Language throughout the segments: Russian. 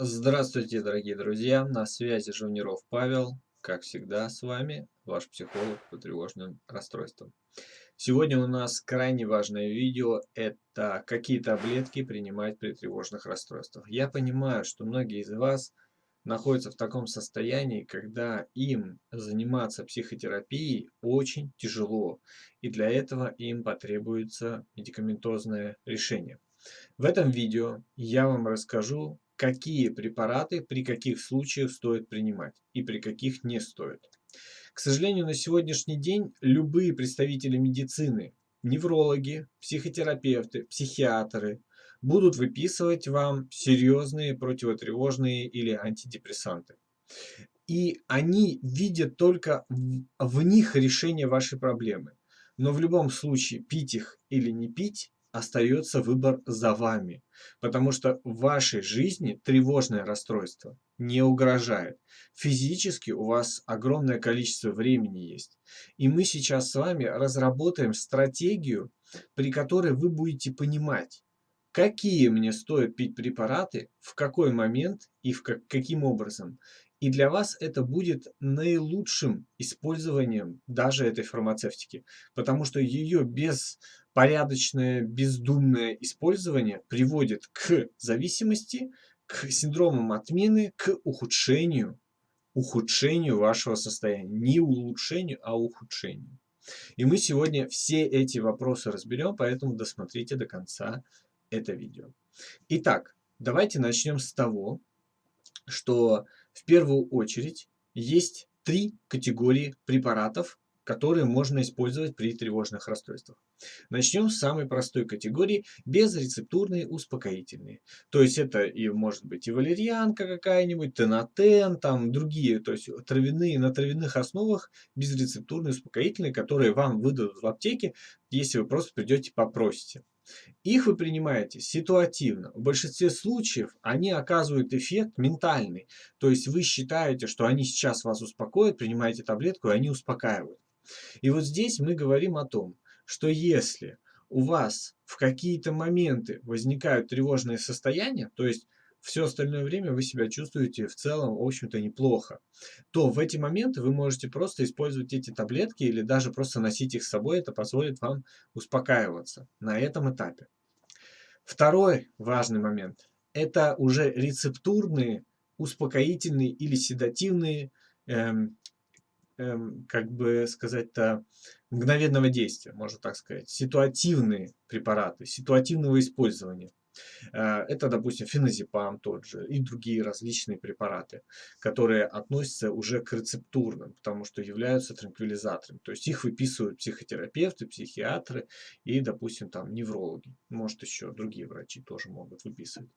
Здравствуйте, дорогие друзья! На связи Жуниров Павел. Как всегда, с вами ваш психолог по тревожным расстройствам. Сегодня у нас крайне важное видео. Это какие таблетки принимать при тревожных расстройствах. Я понимаю, что многие из вас находятся в таком состоянии, когда им заниматься психотерапией очень тяжело. И для этого им потребуется медикаментозное решение. В этом видео я вам расскажу, какие препараты при каких случаях стоит принимать и при каких не стоит. К сожалению, на сегодняшний день любые представители медицины, неврологи, психотерапевты, психиатры будут выписывать вам серьезные противотревожные или антидепрессанты. И они видят только в, них решение вашей проблемы. Но в любом случае пить их или не пить остается выбор за вами, потому что в вашей жизни тревожное расстройство не угрожает. Физически у вас огромное количество времени есть. И мы сейчас с вами разработаем стратегию, при которой вы будете понимать, какие мне стоит пить препараты, в какой момент и в как, каким образом. И для вас это будет наилучшим использованием даже этой фармацевтики, потому что ее беспорядочное, бездумное использование приводит к зависимости, к синдромам отмены, к ухудшению, ухудшению вашего состояния. Не улучшению, а ухудшению. И мы сегодня все эти вопросы разберем, поэтому досмотрите до конца это видео. Итак, давайте начнем с того, что в первую очередь есть три категории препаратов, которые можно использовать при тревожных расстройствах. Начнем с самой простой категории – безрецептурные успокоительные. То есть это и может быть и валерьянка какая-нибудь, тенотен, там другие, то есть травяные, на травяных основах безрецептурные успокоительные, которые вам выдадут в аптеке, если вы просто придете попросите. Их вы принимаете ситуативно. В большинстве случаев они оказывают эффект ментальный. То есть вы считаете, что они сейчас вас успокоят, принимаете таблетку, и они успокаивают. И вот здесь мы говорим о том, что если у вас в какие-то моменты возникают тревожные состояния, то есть все остальное время вы себя чувствуете в целом, в общем-то, неплохо, то в эти моменты вы можете просто использовать эти таблетки или даже просто носить их с собой. Это позволит вам успокаиваться на этом этапе. Второй важный момент – это уже рецептурные, успокоительные или седативные, эм, эм, как бы сказать-то, мгновенного действия, можно так сказать, ситуативные препараты, ситуативного использования. Э, это, допустим, феназепам тот же и другие различные препараты, которые относятся уже к рецептурным, потому что являются транквилизаторами. То есть их выписывают психотерапевты, психиатры и, допустим, там неврологи. Может, еще другие врачи тоже могут выписывать.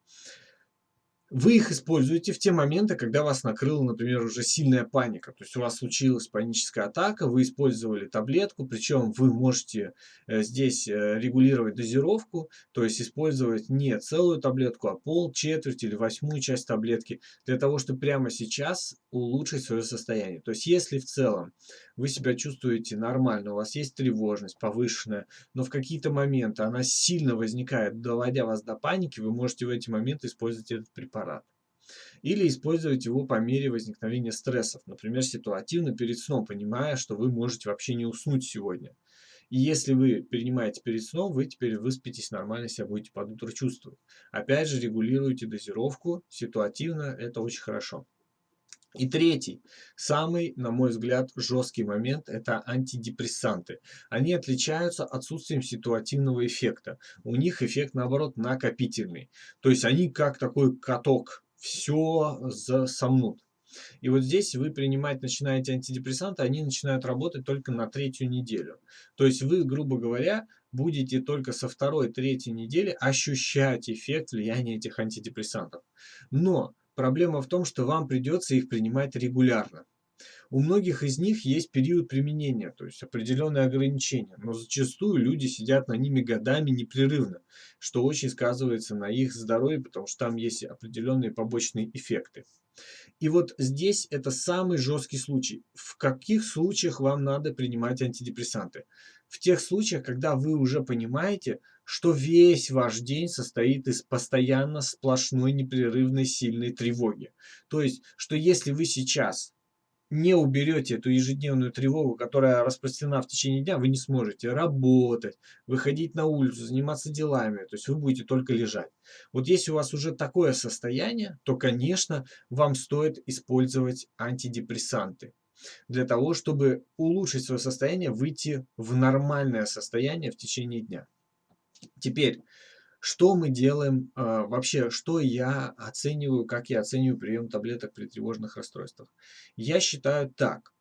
Вы их используете в те моменты, когда вас накрыла, например, уже сильная паника. То есть у вас случилась паническая атака, вы использовали таблетку, причем вы можете э, здесь э, регулировать дозировку, то есть использовать не целую таблетку, а пол, четверть или восьмую часть таблетки, для того, чтобы прямо сейчас улучшить свое состояние. То есть если в целом вы себя чувствуете нормально, у вас есть тревожность повышенная, но в какие-то моменты она сильно возникает, доводя вас до паники, вы можете в эти моменты использовать этот препарат. Или использовать его по мере возникновения стрессов, например, ситуативно перед сном, понимая, что вы можете вообще не уснуть сегодня. И если вы принимаете перед сном, вы теперь выспитесь нормально, себя будете под утро чувствовать. Опять же, регулируйте дозировку ситуативно, это очень хорошо. И третий, самый, на мой взгляд, жесткий момент – это антидепрессанты. Они отличаются отсутствием ситуативного эффекта. У них эффект, наоборот, накопительный. То есть они как такой каток, все засомнут. И вот здесь вы принимать начинаете антидепрессанты, они начинают работать только на третью неделю. То есть вы, грубо говоря, будете только со второй-третьей недели ощущать эффект влияния этих антидепрессантов. Но Проблема в том, что вам придется их принимать регулярно. У многих из них есть период применения, то есть определенные ограничения, но зачастую люди сидят на ними годами непрерывно, что очень сказывается на их здоровье, потому что там есть определенные побочные эффекты. И вот здесь это самый жесткий случай. В каких случаях вам надо принимать антидепрессанты? В тех случаях, когда вы уже понимаете, что весь ваш день состоит из постоянно сплошной непрерывной сильной тревоги. То есть, что если вы сейчас не уберете эту ежедневную тревогу, которая распространена в течение дня, вы не сможете работать, выходить на улицу, заниматься делами. То есть вы будете только лежать. Вот если у вас уже такое состояние, то, конечно, вам стоит использовать антидепрессанты для того, чтобы улучшить свое состояние, выйти в нормальное состояние в течение дня. Теперь, что мы делаем, э, вообще, что я оцениваю, как я оцениваю прием таблеток при тревожных расстройствах? Я считаю так.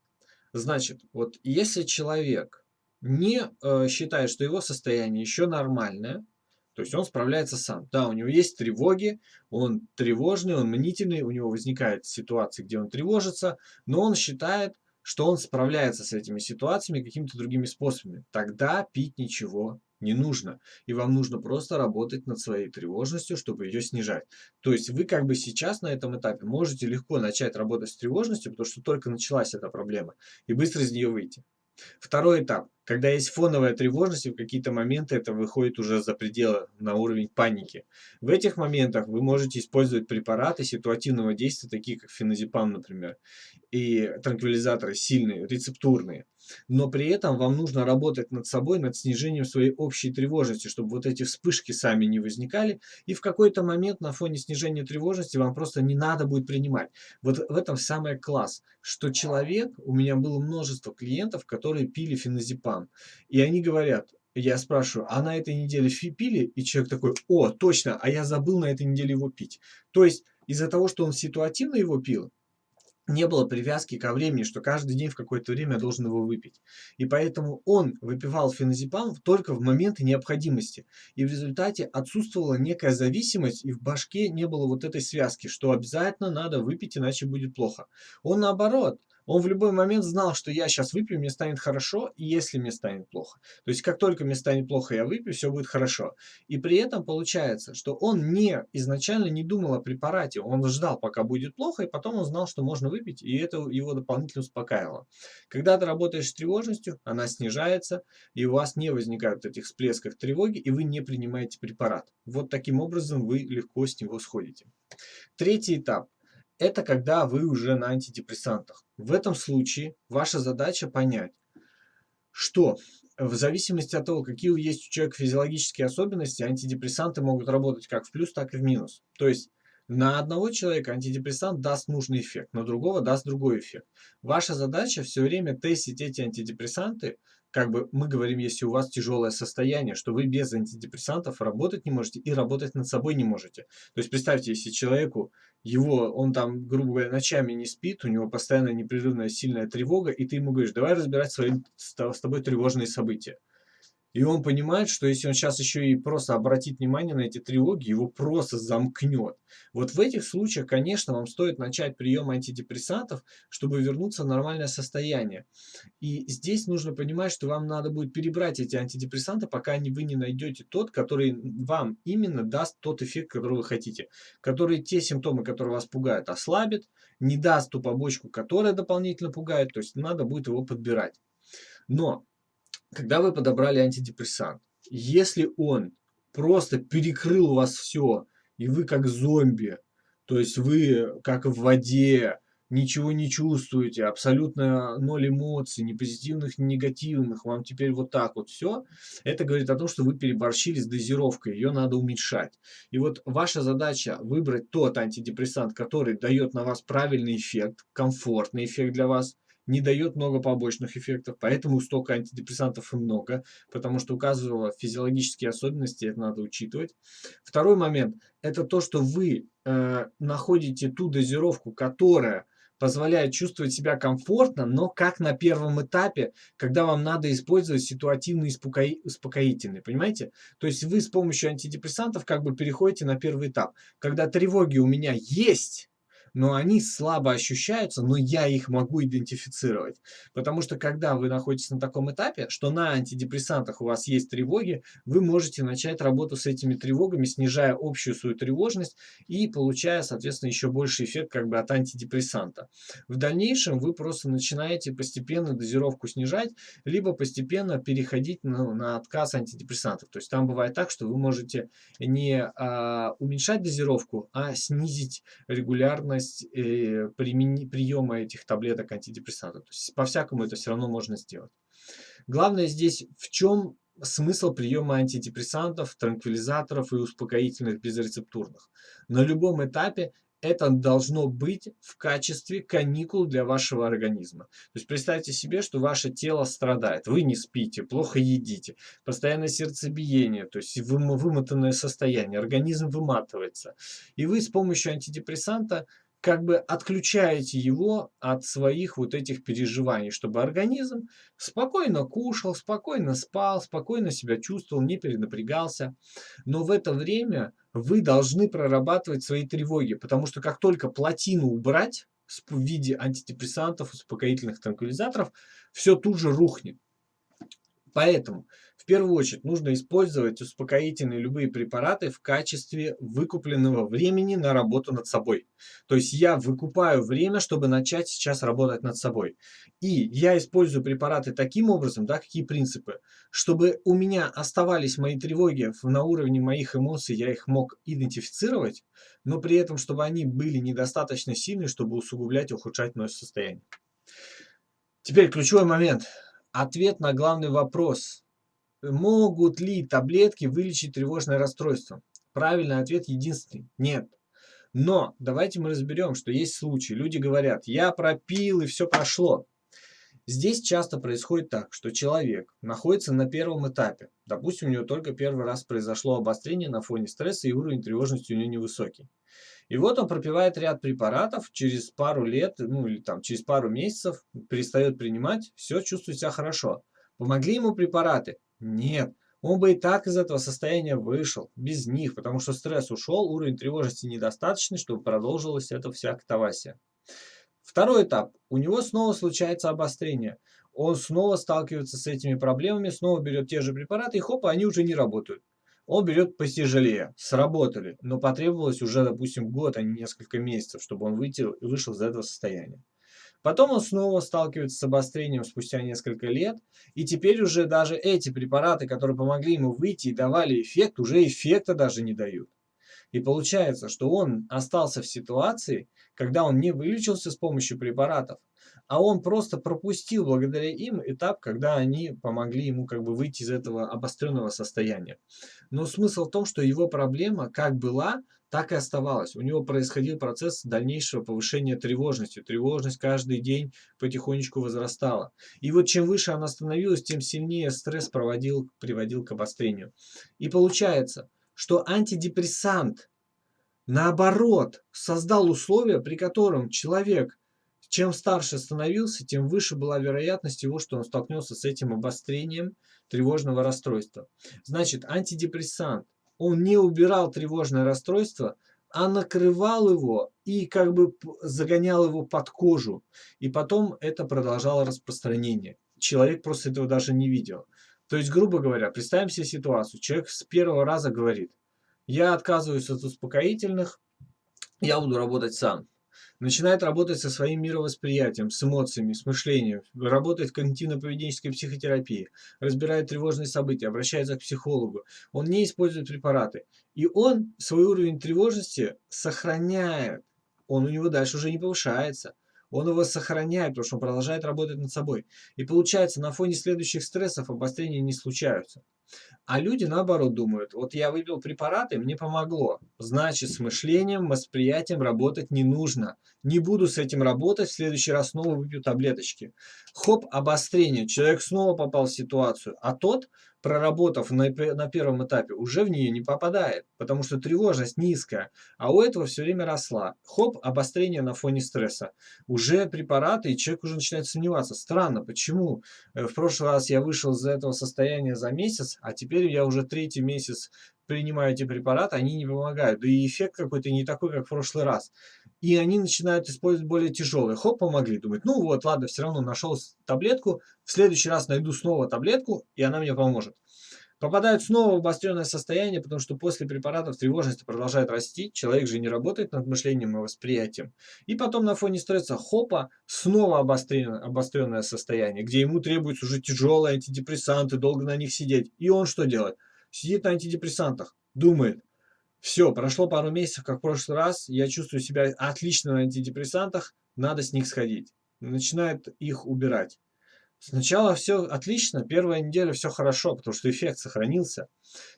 Значит, вот если человек не э, считает, что его состояние еще нормальное, то есть он справляется сам. Да, у него есть тревоги, он тревожный, он мнительный, у него возникают ситуации, где он тревожится, но он считает, что он справляется с этими ситуациями какими-то другими способами. Тогда пить ничего не нужно. И вам нужно просто работать над своей тревожностью, чтобы ее снижать. То есть вы как бы сейчас на этом этапе можете легко начать работать с тревожностью, потому что только началась эта проблема, и быстро из нее выйти. Второй этап. Когда есть фоновая тревожность, и в какие-то моменты это выходит уже за пределы, на уровень паники. В этих моментах вы можете использовать препараты ситуативного действия, такие как феназепам, например, и транквилизаторы сильные, рецептурные. Но при этом вам нужно работать над собой, над снижением своей общей тревожности, чтобы вот эти вспышки сами не возникали. И в какой-то момент на фоне снижения тревожности вам просто не надо будет принимать. Вот в этом самый класс, что человек, у меня было множество клиентов, которые пили феназепам. И они говорят, я спрашиваю, а на этой неделе пили? И человек такой, о, точно, а я забыл на этой неделе его пить. То есть из-за того, что он ситуативно его пил, не было привязки ко времени, что каждый день в какое-то время я должен его выпить. И поэтому он выпивал феназепам только в моменты необходимости. И в результате отсутствовала некая зависимость, и в башке не было вот этой связки, что обязательно надо выпить, иначе будет плохо. Он наоборот, он в любой момент знал, что я сейчас выпью, мне станет хорошо, и если мне станет плохо. То есть, как только мне станет плохо, я выпью, все будет хорошо. И при этом получается, что он не изначально не думал о препарате, он ждал, пока будет плохо, и потом он знал, что можно выпить, и это его дополнительно успокаивало. Когда ты работаешь с тревожностью, она снижается, и у вас не возникают этих всплесков тревоги, и вы не принимаете препарат. Вот таким образом вы легко с него сходите. Третий этап это когда вы уже на антидепрессантах. В этом случае ваша задача понять, что в зависимости от того, какие есть у человека физиологические особенности, антидепрессанты могут работать как в плюс, так и в минус. То есть на одного человека антидепрессант даст нужный эффект, на другого даст другой эффект. Ваша задача все время тестить эти антидепрессанты как бы мы говорим, если у вас тяжелое состояние, что вы без антидепрессантов работать не можете и работать над собой не можете. То есть представьте, если человеку, его, он там, грубо говоря, ночами не спит, у него постоянно непрерывная сильная тревога, и ты ему говоришь, давай разбирать свои, с тобой тревожные события. И он понимает, что если он сейчас еще и просто обратит внимание на эти тревоги, его просто замкнет. Вот в этих случаях, конечно, вам стоит начать прием антидепрессантов, чтобы вернуться в нормальное состояние. И здесь нужно понимать, что вам надо будет перебрать эти антидепрессанты, пока вы не найдете тот, который вам именно даст тот эффект, который вы хотите. Который те симптомы, которые вас пугают, ослабит, не даст ту побочку, которая дополнительно пугает. То есть надо будет его подбирать. Но когда вы подобрали антидепрессант, если он просто перекрыл у вас все, и вы как зомби, то есть вы как в воде, ничего не чувствуете, абсолютно ноль эмоций, ни позитивных, ни негативных, вам теперь вот так вот все, это говорит о том, что вы переборщили с дозировкой, ее надо уменьшать. И вот ваша задача выбрать тот антидепрессант, который дает на вас правильный эффект, комфортный эффект для вас, не дает много побочных эффектов, поэтому столько антидепрессантов и много, потому что у каждого физиологические особенности, это надо учитывать. Второй момент, это то, что вы э, находите ту дозировку, которая позволяет чувствовать себя комфортно, но как на первом этапе, когда вам надо использовать ситуативный успокоительный, понимаете? То есть вы с помощью антидепрессантов как бы переходите на первый этап. Когда тревоги у меня есть, но они слабо ощущаются, но я их могу идентифицировать. Потому что когда вы находитесь на таком этапе, что на антидепрессантах у вас есть тревоги, вы можете начать работу с этими тревогами, снижая общую свою тревожность и получая, соответственно, еще больше эффект как бы от антидепрессанта. В дальнейшем вы просто начинаете постепенно дозировку снижать, либо постепенно переходить на, на отказ антидепрессантов. То есть там бывает так, что вы можете не а, уменьшать дозировку, а снизить регулярность э, приема этих таблеток антидепрессантов. То есть по-всякому это все равно можно сделать. Главное здесь в чем смысл приема антидепрессантов, транквилизаторов и успокоительных безрецептурных. На любом этапе это должно быть в качестве каникул для вашего организма. То есть представьте себе, что ваше тело страдает, вы не спите, плохо едите, постоянное сердцебиение, то есть вымотанное состояние, организм выматывается. И вы с помощью антидепрессанта как бы отключаете его от своих вот этих переживаний, чтобы организм спокойно кушал, спокойно спал, спокойно себя чувствовал, не перенапрягался. Но в это время вы должны прорабатывать свои тревоги, потому что как только плотину убрать в виде антидепрессантов, успокоительных транквилизаторов, все тут же рухнет. Поэтому первую очередь нужно использовать успокоительные любые препараты в качестве выкупленного времени на работу над собой. То есть я выкупаю время, чтобы начать сейчас работать над собой. И я использую препараты таким образом, да, какие принципы, чтобы у меня оставались мои тревоги на уровне моих эмоций, я их мог идентифицировать, но при этом, чтобы они были недостаточно сильны, чтобы усугублять и ухудшать мое состояние. Теперь ключевой момент. Ответ на главный вопрос Могут ли таблетки вылечить тревожное расстройство? Правильный ответ единственный – нет. Но давайте мы разберем, что есть случаи. Люди говорят, я пропил и все прошло. Здесь часто происходит так, что человек находится на первом этапе. Допустим, у него только первый раз произошло обострение на фоне стресса и уровень тревожности у него невысокий. И вот он пропивает ряд препаратов, через пару лет, ну или там через пару месяцев перестает принимать, все, чувствует себя хорошо. Помогли ему препараты? Нет, он бы и так из этого состояния вышел, без них, потому что стресс ушел, уровень тревожности недостаточный, чтобы продолжилась эта вся катавасия. Второй этап. У него снова случается обострение. Он снова сталкивается с этими проблемами, снова берет те же препараты, и хоп, они уже не работают. Он берет потяжелее. Сработали, но потребовалось уже, допустим, год, а не несколько месяцев, чтобы он выйти, вышел из этого состояния. Потом он снова сталкивается с обострением спустя несколько лет, и теперь уже даже эти препараты, которые помогли ему выйти и давали эффект, уже эффекта даже не дают. И получается, что он остался в ситуации, когда он не вылечился с помощью препаратов, а он просто пропустил благодаря им этап, когда они помогли ему как бы выйти из этого обостренного состояния. Но смысл в том, что его проблема как была, так и оставалось. У него происходил процесс дальнейшего повышения тревожности. Тревожность каждый день потихонечку возрастала. И вот чем выше она становилась, тем сильнее стресс проводил, приводил к обострению. И получается, что антидепрессант, наоборот, создал условия, при котором человек, чем старше становился, тем выше была вероятность его, что он столкнется с этим обострением тревожного расстройства. Значит, антидепрессант – он не убирал тревожное расстройство, а накрывал его и как бы загонял его под кожу. И потом это продолжало распространение. Человек просто этого даже не видел. То есть, грубо говоря, представим себе ситуацию. Человек с первого раза говорит, я отказываюсь от успокоительных, я буду работать сам начинает работать со своим мировосприятием, с эмоциями, с мышлением, работает в когнитивно-поведенческой психотерапии, разбирает тревожные события, обращается к психологу. Он не использует препараты. И он свой уровень тревожности сохраняет. Он у него дальше уже не повышается. Он его сохраняет, потому что он продолжает работать над собой. И получается, на фоне следующих стрессов обострения не случаются. А люди наоборот думают, вот я выпил препараты, мне помогло. Значит, с мышлением, восприятием работать не нужно. Не буду с этим работать, в следующий раз снова выпью таблеточки. Хоп, обострение, человек снова попал в ситуацию. А тот проработав на, на первом этапе, уже в нее не попадает, потому что тревожность низкая, а у этого все время росла. Хоп, обострение на фоне стресса. Уже препараты, и человек уже начинает сомневаться. Странно, почему? Э, в прошлый раз я вышел из этого состояния за месяц, а теперь я уже третий месяц принимаю эти препараты, они не помогают. Да и эффект какой-то не такой, как в прошлый раз. И они начинают использовать более тяжелые. Хоп, помогли. Думают, ну вот, ладно, все равно нашел таблетку. В следующий раз найду снова таблетку, и она мне поможет. Попадают снова в обостренное состояние, потому что после препаратов тревожность продолжает расти, человек же не работает над мышлением и восприятием. И потом на фоне стресса хопа, снова обостренное, обостренное состояние, где ему требуются уже тяжелые антидепрессанты, долго на них сидеть. И он что делает? Сидит на антидепрессантах, думает, все, прошло пару месяцев, как в прошлый раз, я чувствую себя отлично на антидепрессантах, надо с них сходить. Начинает их убирать. Сначала все отлично, первая неделя все хорошо, потому что эффект сохранился.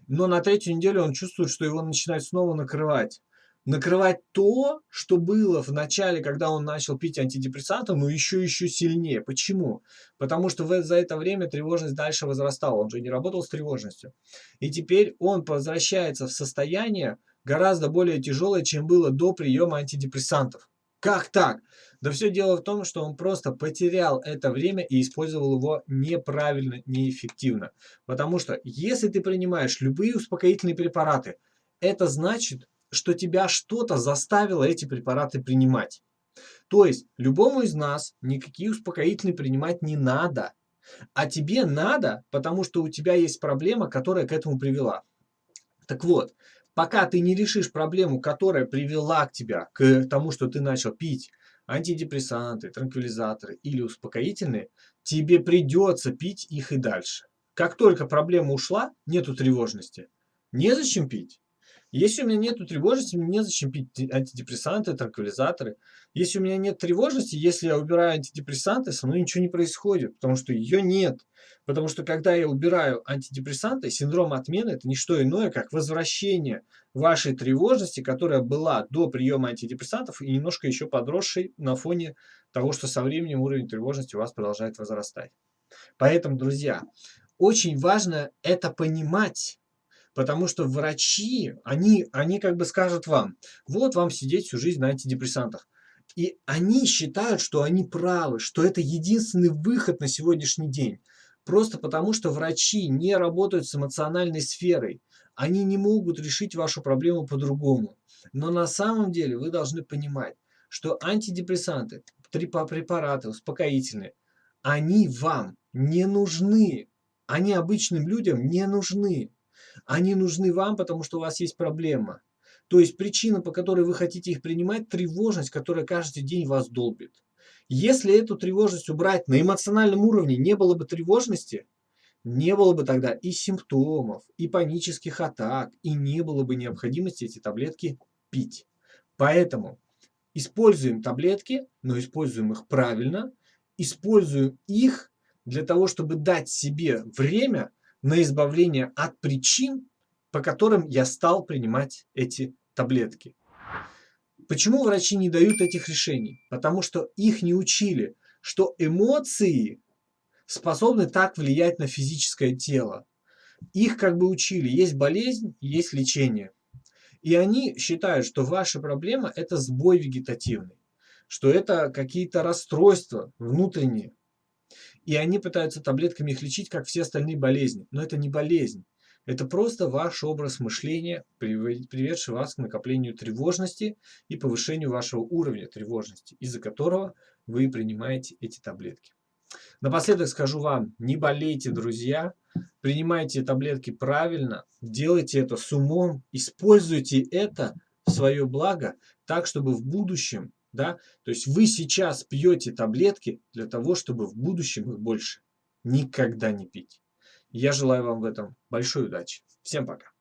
Но на третью неделю он чувствует, что его начинает снова накрывать. Накрывать то, что было в начале, когда он начал пить антидепрессанты, но еще еще сильнее. Почему? Потому что за это время тревожность дальше возрастала. Он же не работал с тревожностью. И теперь он возвращается в состояние гораздо более тяжелое, чем было до приема антидепрессантов. Как так? Да все дело в том, что он просто потерял это время и использовал его неправильно, неэффективно. Потому что если ты принимаешь любые успокоительные препараты, это значит, что тебя что-то заставило эти препараты принимать. То есть любому из нас никакие успокоительные принимать не надо. А тебе надо, потому что у тебя есть проблема, которая к этому привела. Так вот, пока ты не решишь проблему, которая привела к тебе, к тому, что ты начал пить антидепрессанты, транквилизаторы или успокоительные, тебе придется пить их и дальше. Как только проблема ушла, нету тревожности, незачем пить. Если у меня нет тревожности, мне незачем пить антидепрессанты, транквилизаторы. Если у меня нет тревожности, если я убираю антидепрессанты, со мной ничего не происходит, потому что ее нет. Потому что когда я убираю антидепрессанты, синдром отмены – это не что иное, как возвращение вашей тревожности, которая была до приема антидепрессантов и немножко еще подросшей на фоне того, что со временем уровень тревожности у вас продолжает возрастать. Поэтому, друзья, очень важно это понимать, Потому что врачи, они, они как бы скажут вам, вот вам сидеть всю жизнь на антидепрессантах. И они считают, что они правы, что это единственный выход на сегодняшний день. Просто потому, что врачи не работают с эмоциональной сферой. Они не могут решить вашу проблему по-другому. Но на самом деле вы должны понимать, что антидепрессанты, препараты, успокоительные, они вам не нужны. Они обычным людям не нужны. Они нужны вам, потому что у вас есть проблема. То есть причина, по которой вы хотите их принимать, тревожность, которая каждый день вас долбит. Если эту тревожность убрать на эмоциональном уровне, не было бы тревожности, не было бы тогда и симптомов, и панических атак, и не было бы необходимости эти таблетки пить. Поэтому используем таблетки, но используем их правильно, используем их для того, чтобы дать себе время на избавление от причин, по которым я стал принимать эти таблетки. Почему врачи не дают этих решений? Потому что их не учили, что эмоции способны так влиять на физическое тело. Их как бы учили, есть болезнь, есть лечение. И они считают, что ваша проблема – это сбой вегетативный, что это какие-то расстройства внутренние, и они пытаются таблетками их лечить, как все остальные болезни. Но это не болезнь. Это просто ваш образ мышления, приведший вас к накоплению тревожности и повышению вашего уровня тревожности, из-за которого вы принимаете эти таблетки. Напоследок скажу вам, не болейте, друзья, принимайте таблетки правильно, делайте это с умом, используйте это в свое благо, так, чтобы в будущем да? То есть вы сейчас пьете таблетки для того, чтобы в будущем их больше никогда не пить. Я желаю вам в этом большой удачи. Всем пока.